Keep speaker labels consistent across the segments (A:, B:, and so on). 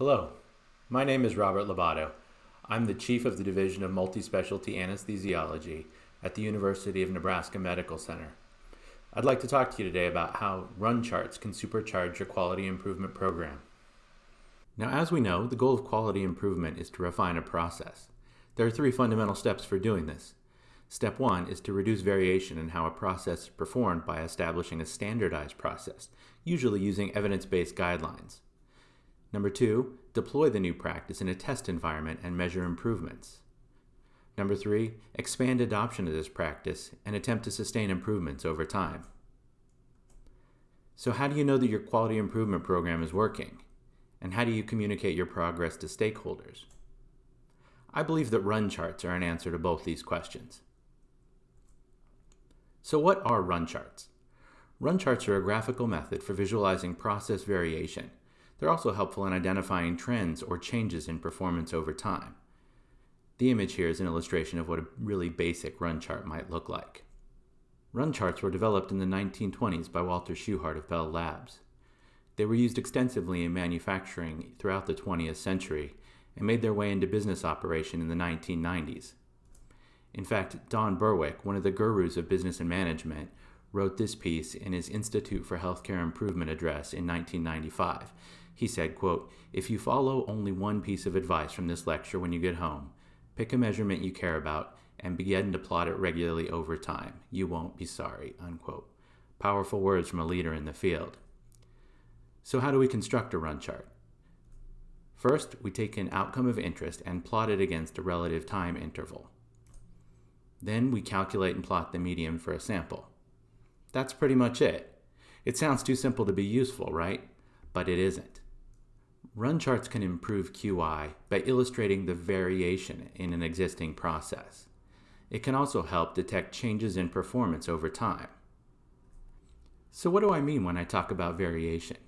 A: Hello, my name is Robert Lobato. I'm the Chief of the Division of Multispecialty Anesthesiology at the University of Nebraska Medical Center. I'd like to talk to you today about how run charts can supercharge your quality improvement program. Now, as we know, the goal of quality improvement is to refine a process. There are three fundamental steps for doing this. Step one is to reduce variation in how a process is performed by establishing a standardized process, usually using evidence-based guidelines. Number two, deploy the new practice in a test environment and measure improvements. Number three, expand adoption of this practice and attempt to sustain improvements over time. So how do you know that your quality improvement program is working? And how do you communicate your progress to stakeholders? I believe that run charts are an answer to both these questions. So what are run charts? Run charts are a graphical method for visualizing process variation. They're also helpful in identifying trends or changes in performance over time. The image here is an illustration of what a really basic run chart might look like. Run charts were developed in the 1920s by Walter Shewhart of Bell Labs. They were used extensively in manufacturing throughout the 20th century and made their way into business operation in the 1990s. In fact, Don Berwick, one of the gurus of business and management, wrote this piece in his Institute for Healthcare Improvement address in 1995. He said, quote, If you follow only one piece of advice from this lecture when you get home, pick a measurement you care about and begin to plot it regularly over time. You won't be sorry, unquote. Powerful words from a leader in the field. So how do we construct a run chart? First, we take an outcome of interest and plot it against a relative time interval. Then we calculate and plot the median for a sample. That's pretty much it. It sounds too simple to be useful, right? But it isn't. Run charts can improve QI by illustrating the variation in an existing process. It can also help detect changes in performance over time. So what do I mean when I talk about variation?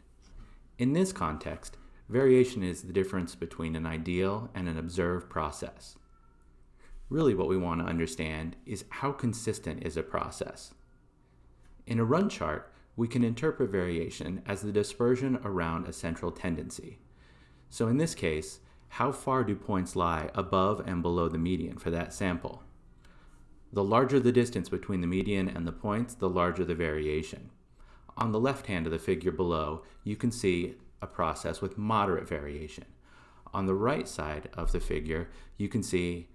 A: In this context, variation is the difference between an ideal and an observed process. Really what we want to understand is how consistent is a process. In a run chart, we can interpret variation as the dispersion around a central tendency. So in this case, how far do points lie above and below the median for that sample? The larger the distance between the median and the points, the larger the variation. On the left hand of the figure below, you can see a process with moderate variation. On the right side of the figure, you can see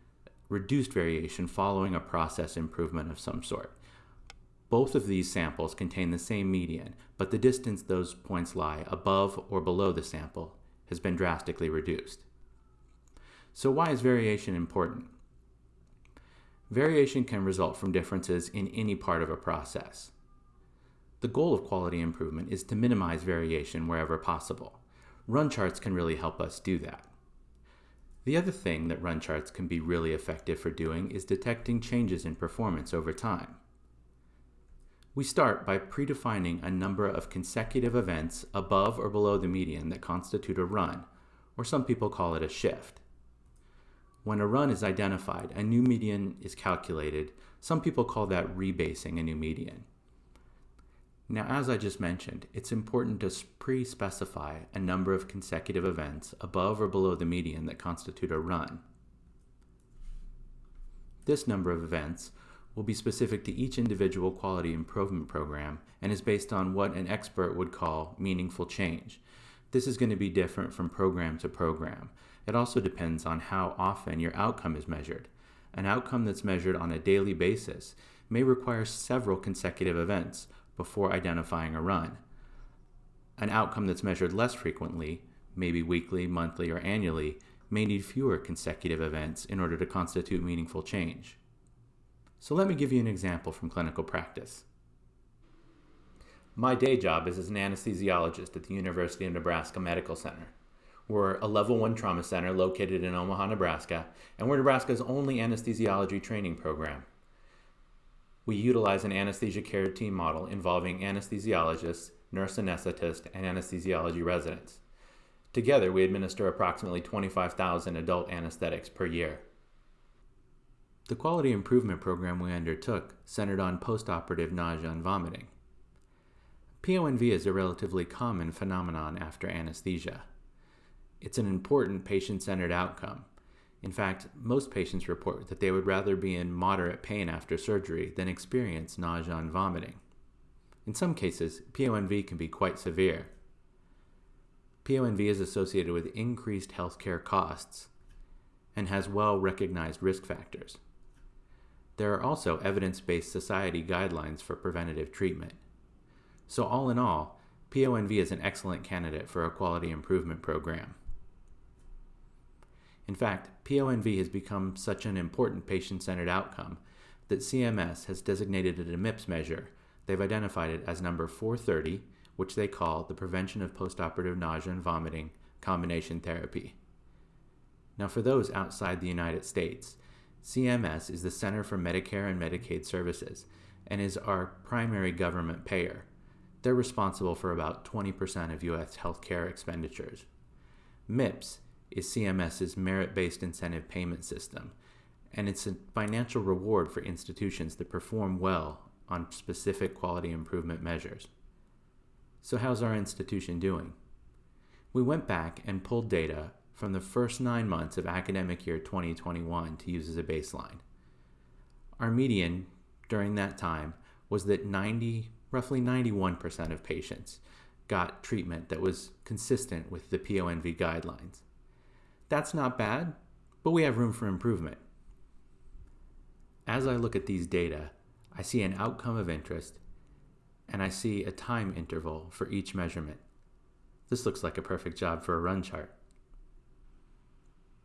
A: reduced variation following a process improvement of some sort. Both of these samples contain the same median, but the distance those points lie above or below the sample has been drastically reduced. So why is variation important? Variation can result from differences in any part of a process. The goal of quality improvement is to minimize variation wherever possible. Run charts can really help us do that. The other thing that run charts can be really effective for doing is detecting changes in performance over time. We start by predefining a number of consecutive events above or below the median that constitute a run, or some people call it a shift. When a run is identified, a new median is calculated. Some people call that rebasing a new median. Now, as I just mentioned, it's important to pre-specify a number of consecutive events above or below the median that constitute a run. This number of events will be specific to each individual quality improvement program and is based on what an expert would call meaningful change. This is going to be different from program to program. It also depends on how often your outcome is measured. An outcome that's measured on a daily basis may require several consecutive events, before identifying a run. An outcome that's measured less frequently, maybe weekly, monthly, or annually, may need fewer consecutive events in order to constitute meaningful change. So let me give you an example from clinical practice. My day job is as an anesthesiologist at the University of Nebraska Medical Center. We're a level one trauma center located in Omaha, Nebraska, and we're Nebraska's only anesthesiology training program we utilize an anesthesia care team model involving anesthesiologists, nurse anesthetist, and anesthesiology residents. Together, we administer approximately 25,000 adult anesthetics per year. The quality improvement program we undertook centered on postoperative nausea and vomiting. PONV is a relatively common phenomenon after anesthesia. It's an important patient centered outcome. In fact, most patients report that they would rather be in moderate pain after surgery than experience nausea and vomiting. In some cases, PONV can be quite severe. PONV is associated with increased healthcare costs and has well recognized risk factors. There are also evidence based society guidelines for preventative treatment. So, all in all, PONV is an excellent candidate for a quality improvement program. In fact, PONV has become such an important patient centered outcome that CMS has designated it a MIPS measure. They've identified it as number 430, which they call the Prevention of Postoperative Nausea and Vomiting Combination Therapy. Now, for those outside the United States, CMS is the Center for Medicare and Medicaid Services and is our primary government payer. They're responsible for about 20% of U.S. healthcare expenditures. MIPS is CMS's merit based incentive payment system, and it's a financial reward for institutions that perform well on specific quality improvement measures. So, how's our institution doing? We went back and pulled data from the first nine months of academic year 2021 to use as a baseline. Our median during that time was that 90, roughly 91% of patients got treatment that was consistent with the PONV guidelines. That's not bad, but we have room for improvement. As I look at these data, I see an outcome of interest and I see a time interval for each measurement. This looks like a perfect job for a run chart.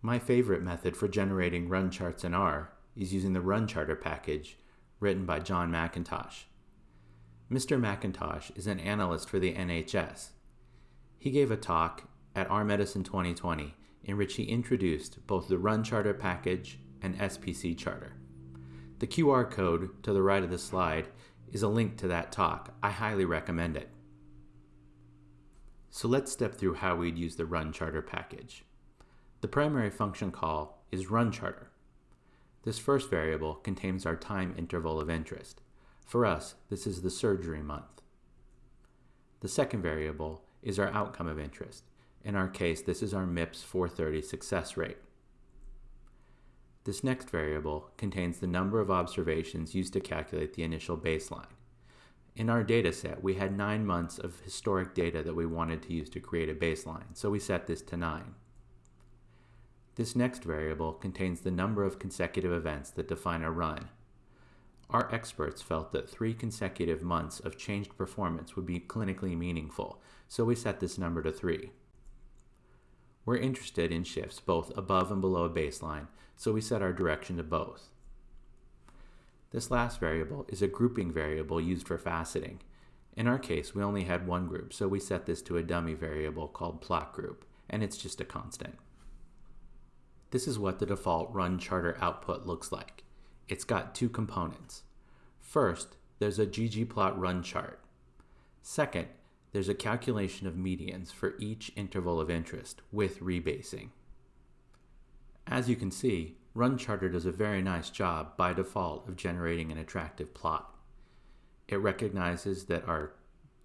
A: My favorite method for generating run charts in R is using the Run Charter package written by John MacKintosh. Mr. MacKintosh is an analyst for the NHS. He gave a talk at R Medicine 2020 in which he introduced both the Run Charter package and SPC Charter. The QR code to the right of the slide is a link to that talk. I highly recommend it. So let's step through how we'd use the Run Charter package. The primary function call is Run Charter. This first variable contains our time interval of interest. For us, this is the surgery month. The second variable is our outcome of interest. In our case, this is our MIPS 430 success rate. This next variable contains the number of observations used to calculate the initial baseline. In our data set, we had nine months of historic data that we wanted to use to create a baseline, so we set this to nine. This next variable contains the number of consecutive events that define a run. Our experts felt that three consecutive months of changed performance would be clinically meaningful, so we set this number to three. We're interested in shifts both above and below a baseline, so we set our direction to both. This last variable is a grouping variable used for faceting. In our case, we only had one group, so we set this to a dummy variable called plot group, and it's just a constant. This is what the default run charter output looks like. It's got two components. First, there's a ggplot run chart. Second, there's a calculation of medians for each interval of interest with rebasing. As you can see, Run Charter does a very nice job by default of generating an attractive plot. It recognizes that our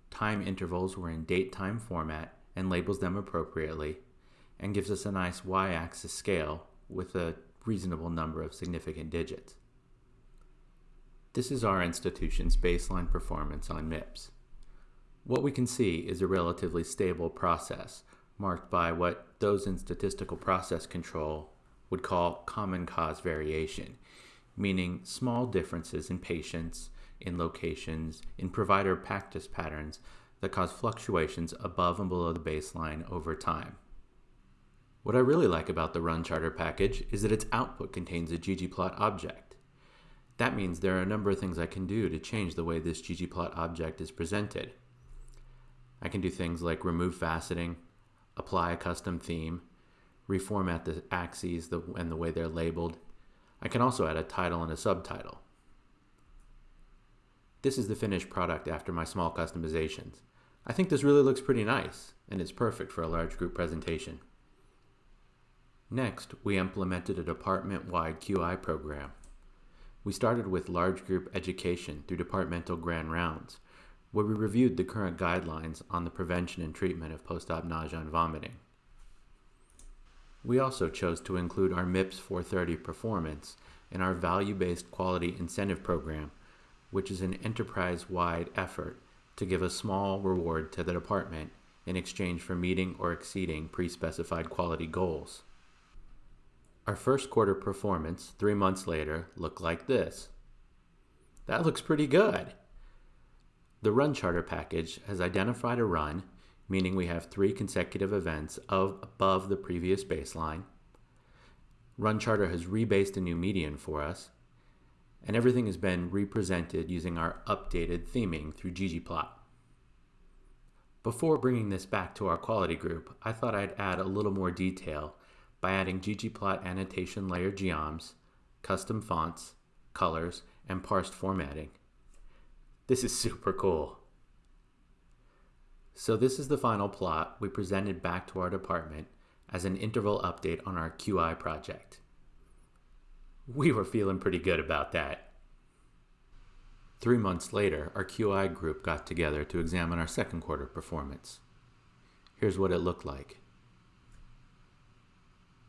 A: time intervals were in date time format and labels them appropriately, and gives us a nice y axis scale with a reasonable number of significant digits. This is our institution's baseline performance on MIPS. What we can see is a relatively stable process marked by what those in statistical process control would call common cause variation, meaning small differences in patients, in locations, in provider practice patterns that cause fluctuations above and below the baseline over time. What I really like about the Run Charter package is that its output contains a ggplot object. That means there are a number of things I can do to change the way this ggplot object is presented. I can do things like remove faceting, apply a custom theme, reformat the axes and the way they're labeled. I can also add a title and a subtitle. This is the finished product after my small customizations. I think this really looks pretty nice, and it's perfect for a large group presentation. Next, we implemented a department-wide QI program. We started with large group education through departmental grand rounds, where we reviewed the current guidelines on the prevention and treatment of post-op nausea and vomiting. We also chose to include our MIPS 430 performance in our value based quality incentive program, which is an enterprise wide effort to give a small reward to the department in exchange for meeting or exceeding pre specified quality goals. Our first quarter performance, three months later, looked like this. That looks pretty good. The run charter package has identified a run, meaning we have three consecutive events of above the previous baseline. Run charter has rebased a new median for us, and everything has been represented using our updated theming through ggplot. Before bringing this back to our quality group, I thought I'd add a little more detail by adding ggplot annotation layer geoms, custom fonts, colors, and parsed formatting. This is super cool. So this is the final plot we presented back to our department as an interval update on our QI project. We were feeling pretty good about that. Three months later, our QI group got together to examine our second quarter performance. Here's what it looked like.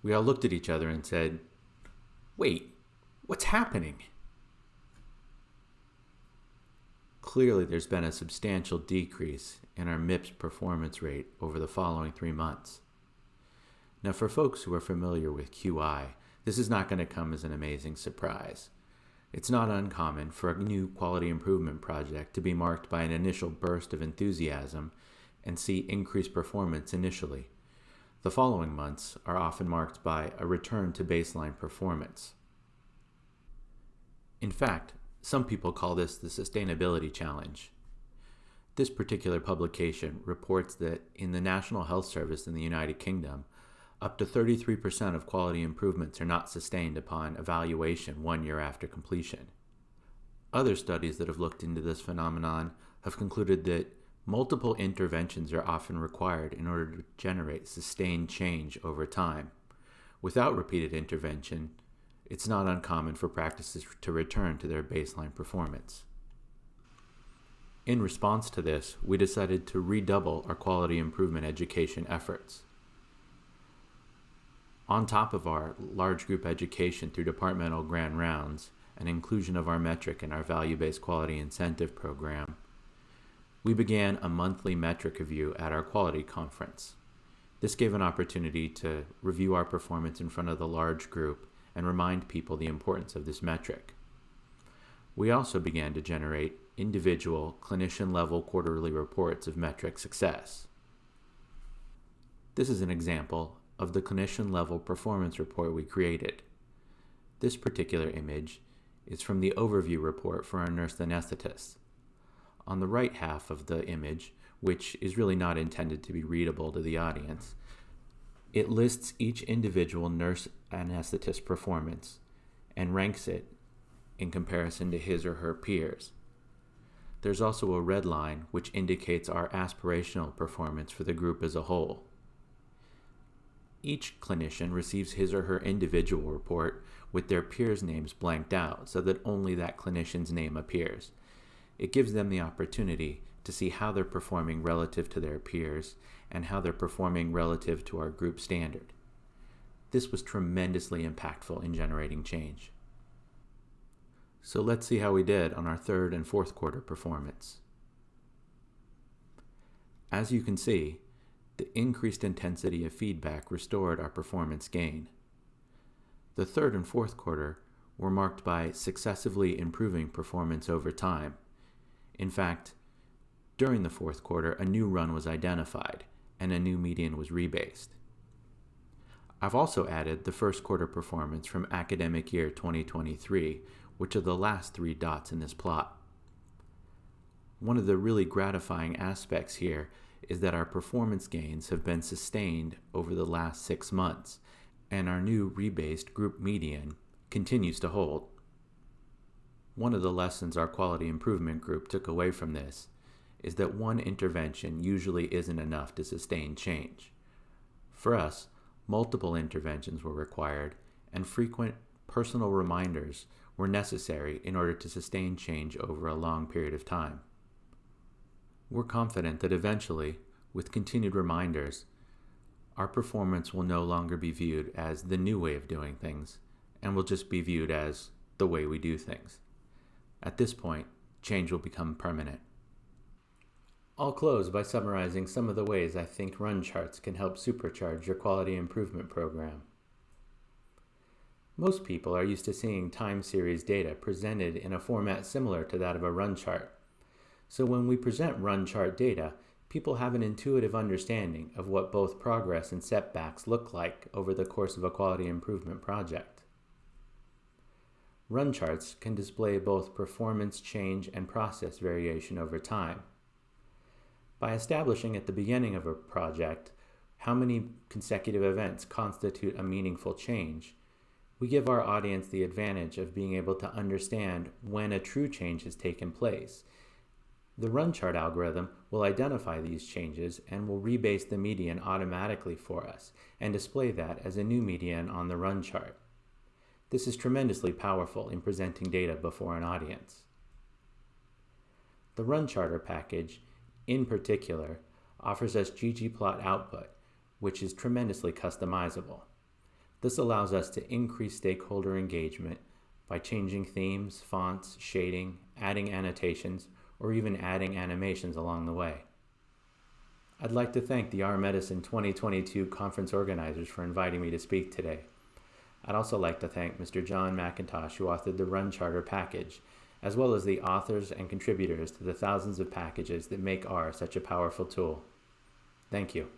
A: We all looked at each other and said, Wait, what's happening? Clearly, there's been a substantial decrease in our MIPS performance rate over the following three months. Now, for folks who are familiar with QI, this is not going to come as an amazing surprise. It's not uncommon for a new quality improvement project to be marked by an initial burst of enthusiasm and see increased performance initially. The following months are often marked by a return to baseline performance. In fact, some people call this the sustainability challenge. This particular publication reports that in the National Health Service in the United Kingdom, up to 33% of quality improvements are not sustained upon evaluation one year after completion. Other studies that have looked into this phenomenon have concluded that multiple interventions are often required in order to generate sustained change over time. Without repeated intervention, it's not uncommon for practices to return to their baseline performance. In response to this, we decided to redouble our quality improvement education efforts. On top of our large group education through departmental grand rounds and inclusion of our metric in our value based quality incentive program, we began a monthly metric review at our quality conference. This gave an opportunity to review our performance in front of the large group and remind people the importance of this metric. We also began to generate individual clinician level quarterly reports of metric success. This is an example of the clinician level performance report we created. This particular image is from the overview report for our nurse anesthetists. On the right half of the image, which is really not intended to be readable to the audience, it lists each individual nurse anesthetist performance and ranks it in comparison to his or her peers. There's also a red line which indicates our aspirational performance for the group as a whole. Each clinician receives his or her individual report with their peers' names blanked out so that only that clinician's name appears. It gives them the opportunity to see how they're performing relative to their peers and how they're performing relative to our group standard. This was tremendously impactful in generating change. So let's see how we did on our third and fourth quarter performance. As you can see, the increased intensity of feedback restored our performance gain. The third and fourth quarter were marked by successively improving performance over time. In fact, during the fourth quarter, a new run was identified and a new median was rebased. I've also added the first quarter performance from academic year 2023, which are the last three dots in this plot. One of the really gratifying aspects here is that our performance gains have been sustained over the last six months, and our new rebased group median continues to hold. One of the lessons our quality improvement group took away from this is that one intervention usually isn't enough to sustain change. For us, multiple interventions were required, and frequent personal reminders were necessary in order to sustain change over a long period of time. We're confident that eventually, with continued reminders, our performance will no longer be viewed as the new way of doing things and will just be viewed as the way we do things. At this point, change will become permanent. I'll close by summarizing some of the ways I think run charts can help supercharge your quality improvement program. Most people are used to seeing time series data presented in a format similar to that of a run chart. So when we present run chart data, people have an intuitive understanding of what both progress and setbacks look like over the course of a quality improvement project. Run charts can display both performance change and process variation over time. By establishing at the beginning of a project how many consecutive events constitute a meaningful change, we give our audience the advantage of being able to understand when a true change has taken place. The run chart algorithm will identify these changes and will rebase the median automatically for us and display that as a new median on the run chart. This is tremendously powerful in presenting data before an audience. The run charter package in particular, offers us ggplot output, which is tremendously customizable. This allows us to increase stakeholder engagement by changing themes, fonts, shading, adding annotations, or even adding animations along the way. I'd like to thank the R Medicine 2022 conference organizers for inviting me to speak today. I'd also like to thank Mr. John MacKintosh, who authored the Run Charter package, as well as the authors and contributors to the thousands of packages that make R such a powerful tool. Thank you.